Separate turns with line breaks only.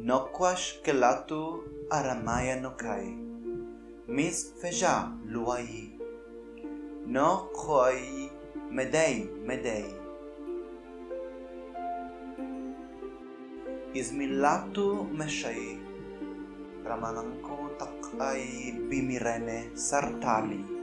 Nokwash kelatu aramaya nokai. Mis feja luai. No koi medei medei. Izmilatu meshai. Ramanangko takai bimirene sartali.